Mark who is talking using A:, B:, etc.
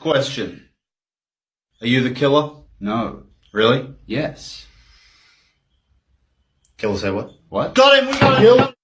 A: question. Are you the killer?
B: No.
A: Really?
B: Yes.
A: Killer say what?
B: What?
A: Got him, we got him!